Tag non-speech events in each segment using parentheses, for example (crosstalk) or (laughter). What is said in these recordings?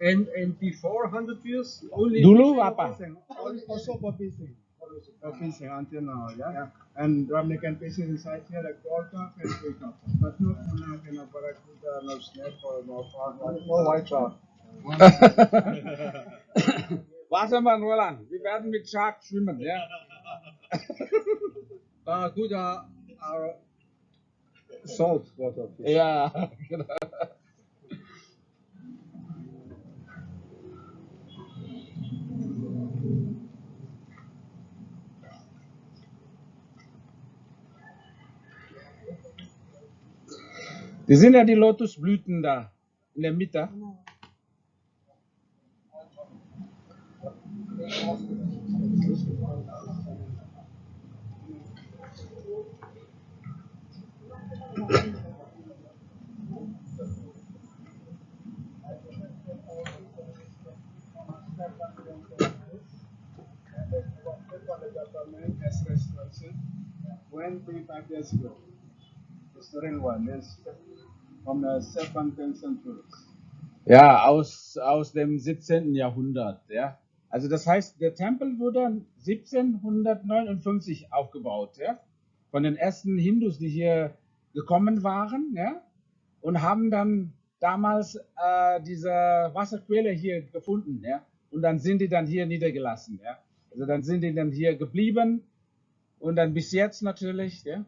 And and before 100 years, only Dulu fishing apa? Fishing. Also for fishing. For fishing until now, yeah. And Ramne can fishing inside here like gold carp and grey carp. But no tuna, no barracuda, no snake or no frog, no white shark. Warte mal, Roland. Wir werden mit Shark schwimmen, ja? (laughs) Barracuda uh, are salt water fish. Ja, (laughs) genau. Die sind ja die Lotusblüten da in der Mitte. As restoration, 25 years ago. Restoring one is from the 17th century. Ja, aus, aus dem 17. Jahrhundert. Ja. Also das heißt, der Tempel wurde 1759 aufgebaut, ja, von den ersten Hindus, die hier gekommen waren, ja, und haben dann damals äh, diese Wasserquelle hier gefunden, ja, und dann sind die dann hier niedergelassen, ja. Also dann sind die dann hier geblieben und dann bis jetzt natürlich, ja.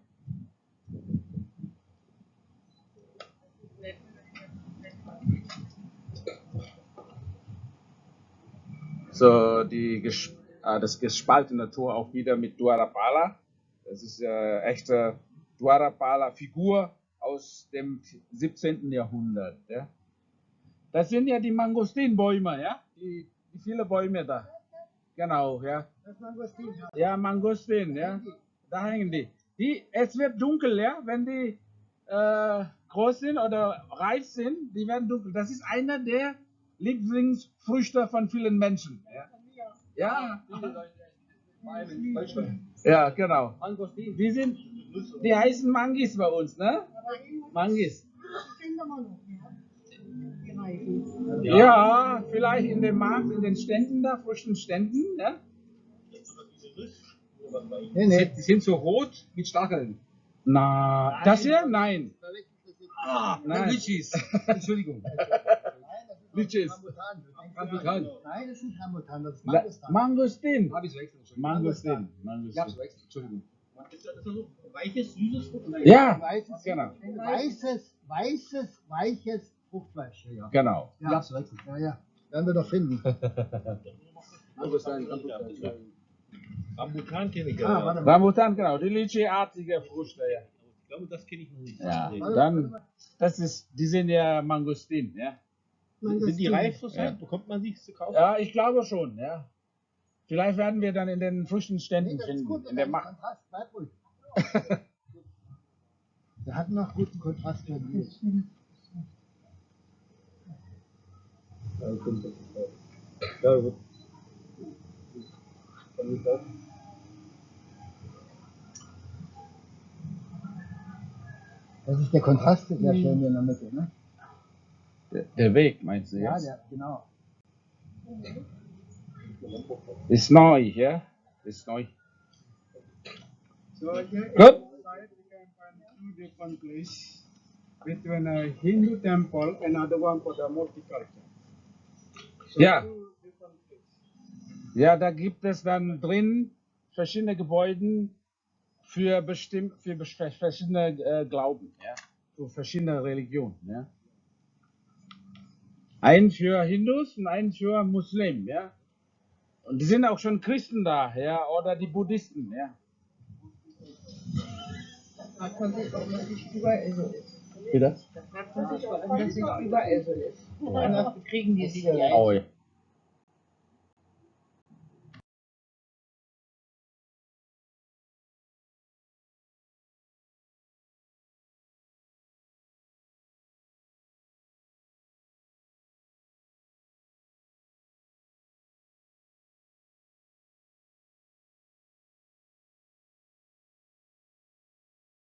So, die, ges- äh, das gespaltene Tor auch wieder mit Dwarapala. Das ist äh, echte Dwarapala-Figur aus dem 17. Jahrhundert. Ja. Das sind ja die Mangostinbäume, ja? Die, die viele Bäume da. Genau, ja. Ja, Mangostin, ja. Da hängen die. die. Es wird dunkel, ja, wenn die äh, groß sind oder reif sind, die werden dunkel. Das ist einer der Lieblingsfrüchte von vielen Menschen. Ja, ja, ja genau. Die sind, die heißen Mangis bei uns, ne? Mangis. Ja, vielleicht in dem Markt, in den Ständen da, frischen Ständen, ne? Nee, Die nee. sind, die sind so rot mit Stacheln. Na, das hier? Nein. Ah, Nein. (laughs) Entschuldigung. Litchis. Rambutan. Nein, das ist nicht Rambutan, das ist Mangostan. Mangostin. Hab ich's verwechselt. Entschuldigung. Mangostin. Ich hab's Mangostin. verwechselt. Entschuldigung. Ist das so weiches, süßes Frucht? Ja, Weißes, genau. weißes, weißes, weiches Fruchtfleisch. Ja, Genau. Ich hab's verwechselt. ja. ja. Werden wir doch finden. (laughs) Rambutan, Rambutan. Rambutan kenne ich Ah, ja. warte mal. Rambutan, genau. Die Litchi-artige ja. Ich glaube, das kenne ich noch nicht. Ja, dann, das ist, die sind ja Mangostin, ja. Sind die reif Ja. zurzeit? Bekommt man sie zu kaufen? Ja, ich glaube schon, ja. Vielleicht werden wir dann in den frischen Nee, Ständen das ist finden, gut, in der Macht. bleib ruhig. (laughs) Wir hatten noch guten Kontrast für die. Das ist der Kontrast, der schön hier in der Mitte, ne? Der, der Weg, meinst du Ja, jetzt? der, genau. Ist neu, ja? Ist neu. So here Good. inside we can find two different places between a Hindu temple and another one for the multicultural. So Ja. Ja, da gibt es dann drin verschiedene Gebäude für, bestimmt, für verschiedene äh, Glauben, ja? für verschiedene Religionen. Ja? Einen für Hindus und einen für Muslim. Ja? Und die sind auch schon Christen da, ja? oder die Buddhisten. Ja? Da fragt man sich, warum das nicht überall so ist. Wie das? Da fragt man sich, warum das nicht überall so ist. Anders kriegen die sich ja. Ja.